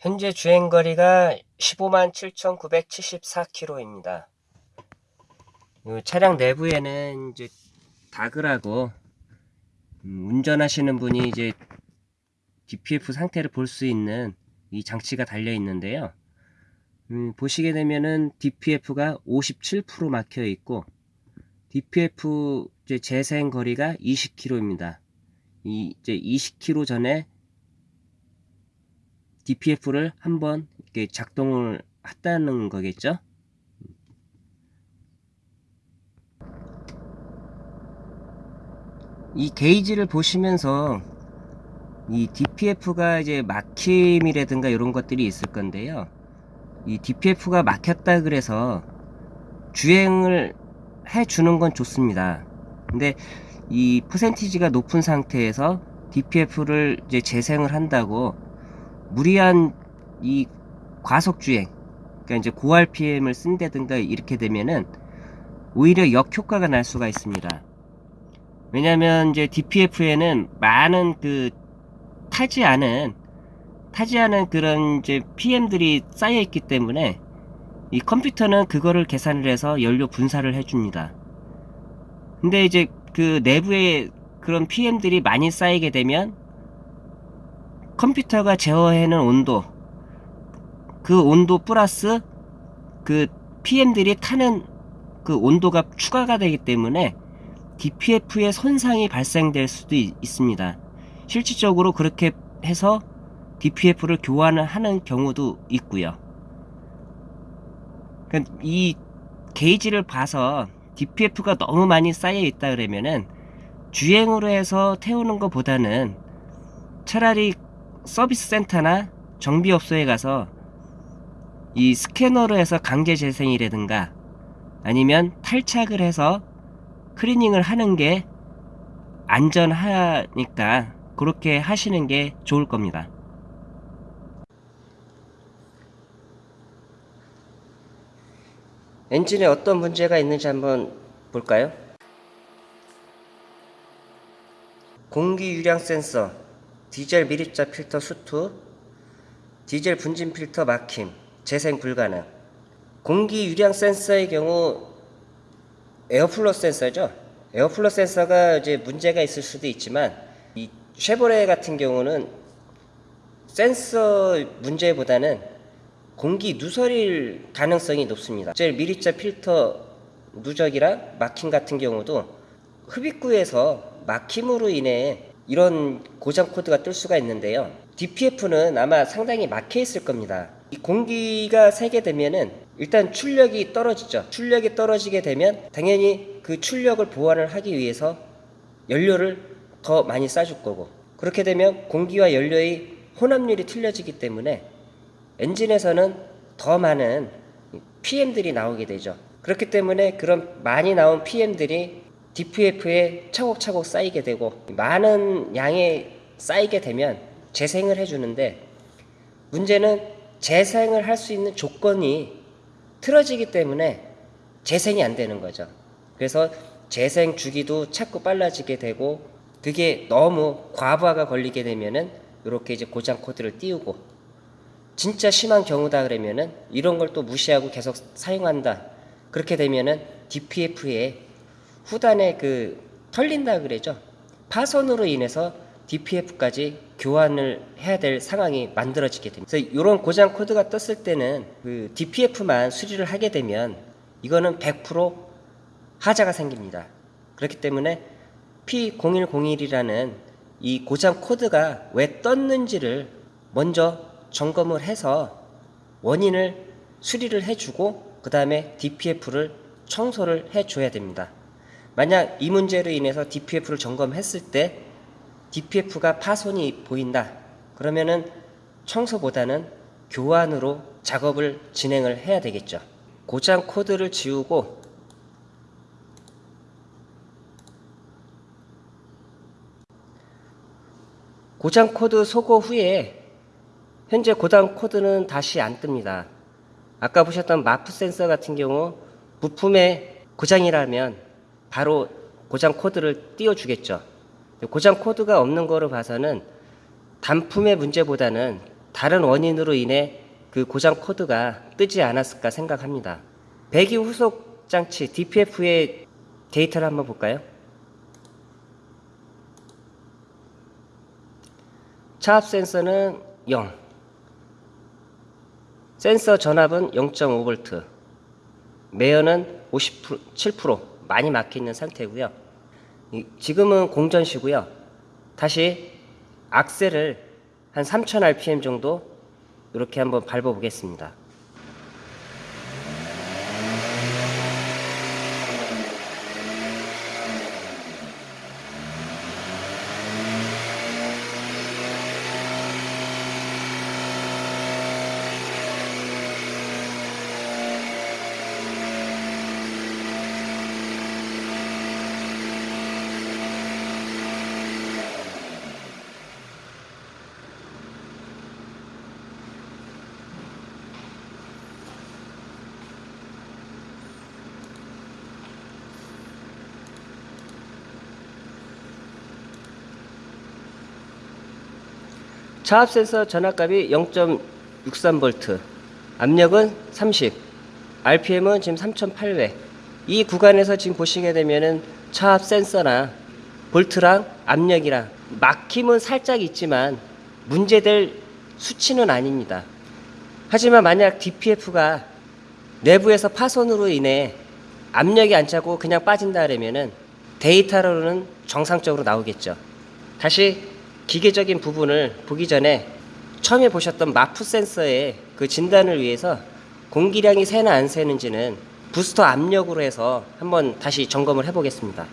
현재 주행거리가 15만 7,974km입니다. 차량 내부에는 이제 다그라고 음, 운전하시는 분이 이제 DPF 상태를 볼 수 있는 이 장치가 달려 있는데요. 음, 보시게 되면은 DPF가 57% 막혀 있고 DPF 재생 거리가 20km입니다. 이 이제 20km 전에 DPF를 한번 이렇게 작동을 했다는 거겠죠? 이 게이지를 보시면서 이 DPF가 이제 막힘이라든가 이런 것들이 있을 건데요. 이 DPF가 막혔다 그래서 주행을 해 주는 건 좋습니다. 근데 이 퍼센티지가 높은 상태에서 DPF를 이제 재생을 한다고 무리한 이 과속 주행, 그러니까 이제 고 RPM을 쓴다든가 이렇게 되면은 오히려 역효과가 날 수가 있습니다. 왜냐면 이제 DPF에는 많은 그 타지 않은 타지 않은 그런 이제 PM들이 쌓여 있기 때문에 이 컴퓨터는 그거를 계산을 해서 연료 분사를 해줍니다. 근데 이제 그 내부에 그런 PM들이 많이 쌓이게 되면 컴퓨터가 제어해는 온도 그 온도 플러스 그 PM들이 타는 그 온도가 추가가 되기 때문에 DPF에 손상이 발생될 수도 있, 습니다 실질적으로 그렇게 해서 DPF를 교환을 하는 경우도 있고요. 그러니까 이 게이지를 봐서 DPF가 너무 많이 쌓여 있다 그러면은 주행으로 해서 태우는 것보다는 차라리 서비스 센터나 정비업소에 가서 이 스캐너로 해서 강제 재생이라든가 아니면 탈착을 해서 클리닝을 하는 게 안전하니까 그렇게 하시는 게 좋을 겁니다. 엔진에 어떤 문제가 있는지 한번 볼까요? 공기 유량 센서, 디젤 미립자 필터 수투, 디젤 분진 필터 막힘, 재생 불가능. 공기 유량 센서의 경우 air flow 센서죠. air flow 센서가 이제 문제가 있을 수도 있지만 이 쉐보레 같은 경우는 센서 문제보다는 공기 누설일 가능성이 높습니다. 디젤 미립자 필터 누적이랑 막힘 같은 경우도 흡입구에서 막힘으로 인해 이런 고장 코드가 뜰 수가 있는데요. DPF는 아마 상당히 막혀 있을 겁니다. 이 공기가 새게 되면은 일단 출력이 떨어지죠. 출력이 떨어지게 되면 당연히 그 출력을 보완을 하기 위해서 연료를 더 많이 쏴줄 거고 그렇게 되면 공기와 연료의 혼합률이 틀려지기 때문에 엔진에서는 더 많은 PM들이 나오게 되죠. 그렇기 때문에 그런 많이 나온 PM들이 DPF에 차곡차곡 쌓이게 되고 많은 양에 쌓이게 되면 재생을 해주는데 문제는 재생을 할 수 있는 조건이 틀어지기 때문에 재생이 안 되는 거죠. 그래서 재생 주기도 자꾸 빨라지게 되고 그게 너무 과부하가 걸리게 되면은 이렇게 이제 고장 코드를 띄우고 진짜 심한 경우다 그러면은 이런 걸 또 무시하고 계속 사용한다. 그렇게 되면은 DPF에 후단에 그 털린다 그러죠. 파손으로 인해서 DPF까지 교환을 해야 될 상황이 만들어지게 됩니다. 그래서 이런 고장 코드가 떴을 때는 그 DPF만 수리를 하게 되면 이거는 100% 하자가 생깁니다. 그렇기 때문에 P0101이라는 이 고장 코드가 왜 떴는지를 먼저 점검을 해서 원인을 수리를 해주고 그 다음에 DPF를 청소를 해줘야 됩니다. 만약 이 문제로 인해서 DPF를 점검했을 때 DPF가 파손이 보인다. 그러면은 청소보다는 교환으로 작업을 진행을 해야 되겠죠. 고장 코드를 지우고 고장 코드 소거 후에 현재 고장 코드는 다시 안 뜹니다. 아까 보셨던 MAF 센서 같은 경우 부품에 고장이라면 바로 고장 코드를 띄워주겠죠. 고장 코드가 없는 거로 봐서는 단품의 문제보다는 다른 원인으로 인해 그 고장 코드가 뜨지 않았을까 생각합니다. 배기 후처리 장치 DPF의 데이터를 한번 볼까요? 차압 센서는 0. 센서 전압은 0.5V. 매연은 57% 많이 막혀 있는 상태고요. 이- 지금은 공전 시고요. 다시 악셀을 한 3000 rpm 정도 이렇게 한번 밟아 보겠습니다. 차압 센서 전압값이 0.63V, 압력은 30, RPM은 지금 3,800. 이 구간에서 지금 보시게 되면은 차압 센서나 볼트랑 압력이랑 막힘은 살짝 있지만 문제될 수치는 아닙니다. 하지만 만약 DPF가 내부에서 파손으로 인해 압력이 안 차고 그냥 빠진다 그러면은 데이터로는 정상적으로 나오겠죠. 다시 기계적인 부분을 보기 전에 처음에 보셨던 MAF 센서의 그 진단을 위해서 공기량이 새나 안 새는지는 부스터 압력으로 해서 한번 다시 점검을 해보겠습니다.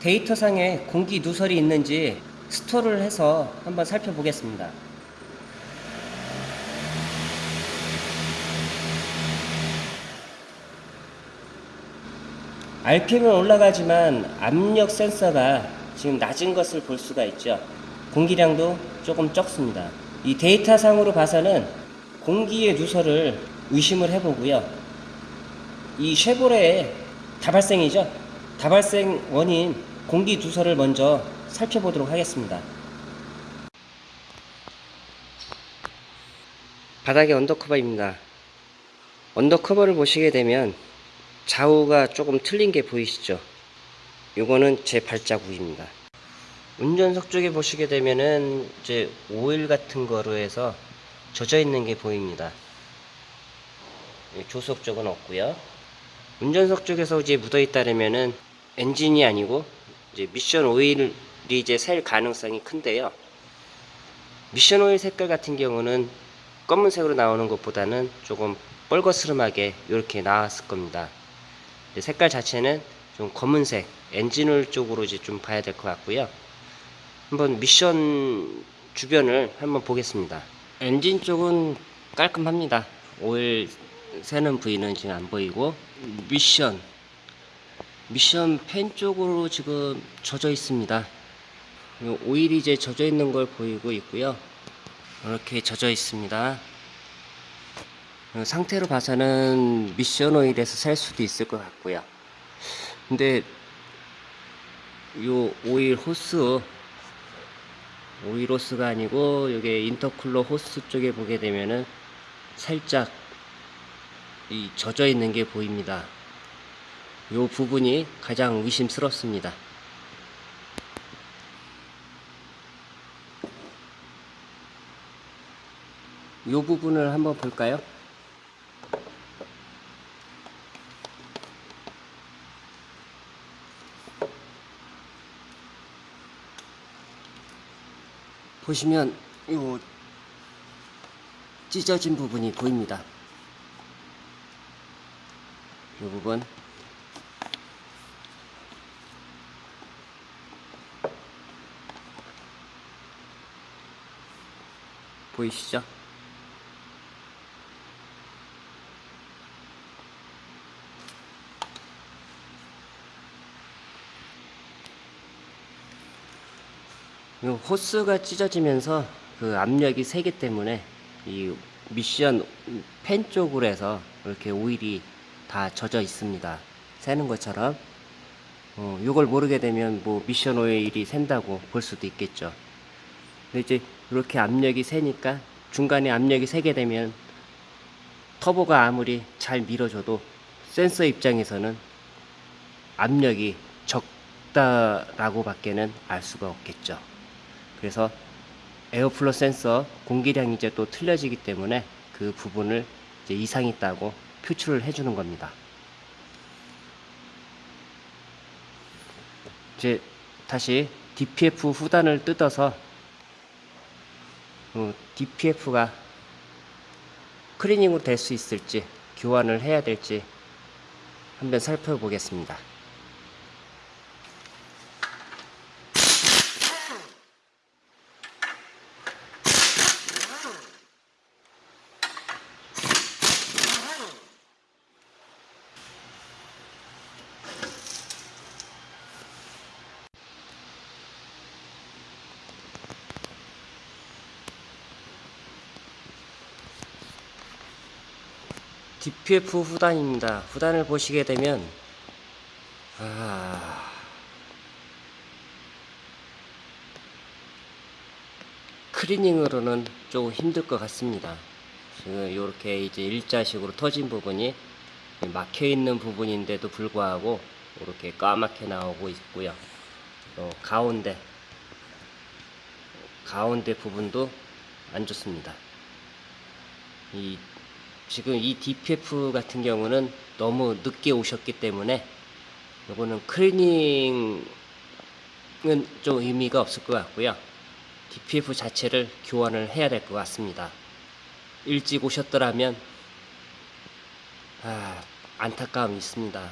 데이터상에 공기 누설이 있는지 스토어를 해서 한번 살펴보겠습니다. RPM은 올라가지만 압력 센서가 지금 낮은 것을 볼 수가 있죠. 공기량도 조금 적습니다. 이 데이터상으로 봐서는 공기의 누설을 의심을 해보고요. 이 쉐보레의 다발생이죠. 다발생 원인 공기 누설을 먼저 살펴보도록 하겠습니다. 바닥의 undercover입니다. undercover를 보시게 되면 좌우가 조금 틀린 게 보이시죠? 요거는 제 발자국입니다. 운전석 쪽에 보시게 되면은 이제 오일 같은 거로 해서 젖어 있는 게 보입니다. 예, 조수석 쪽은 없고요. 운전석 쪽에서 이제 묻어 있다면은 엔진이 아니고 이제 미션 오일이 이제 셀 가능성이 큰데요. 미션 오일 색깔 같은 경우는 검은색으로 나오는 것보다는 조금 뻘거스름하게 이렇게 나왔을 겁니다. 색깔 자체는 좀 검은색 엔진 오일 쪽으로 이제 좀 봐야 될 것 같고요. 한번 미션 주변을 한번 보겠습니다. 엔진 쪽은 깔끔합니다. 오일 새는 부위는 지금 안 보이고 미션 미션 팬 쪽으로 지금 젖어 있습니다. 요 오일이 이제 젖어 있는 걸 보이고 있고요. 이렇게 젖어 있습니다. 어, 상태로 봐서는 미션 오일에서 살 수도 있을 것 같고요. 근데 요 오일 호스 오일 호스가 아니고 여기 인터쿨러 호스 쪽에 보게 되면은 살짝 이 젖어 있는 게 보입니다. 요 부분이 가장 의심스럽습니다. 요 부분을 한번 볼까요? 보시면 요 찢어진 부분이 보입니다. 이 부분 보이시죠? 이 호스가 찢어지면서 그 압력이 세기 때문에 이 미션 팬 쪽으로 해서 이렇게 오일이 다 젖어 있습니다. 새는 것처럼 어, 이걸 모르게 되면 뭐 미션 오일이 샌다고 볼 수도 있겠죠. 근데 이제 이렇게 압력이 세니까 중간에 압력이 세게 되면 터보가 아무리 잘 밀어줘도 센서 입장에서는 압력이 적다라고 밖에는 알 수가 없겠죠. 그래서 에어플로 센서 공기량이 이제 또 틀려지기 때문에 그 부분을 이제 이상 있다고 표출을 해주는 겁니다. 이제 다시 DPF 후단을 뜯어서 어, DPF가 클리닝으로 될 수 있을지 교환을 해야 될지 한번 살펴보겠습니다. DPF 후단입니다. 후단을 보시게 되면 아 클리닝으로는 조금 힘들 것 같습니다. 이렇게 이제 일자식으로 터진 부분이 막혀 있는 부분인데도 불구하고 이렇게 까맣게 나오고 있고요. 또 가운데 가운데 부분도 안 좋습니다. 이 지금 이 DPF 같은 경우는 너무 늦게 오셨기 때문에 요거는 클리닝은 좀 의미가 없을 것 같고요. DPF 자체를 교환을 해야 될 것 같습니다. 일찍 오셨더라면 아, 안타까움이 있습니다.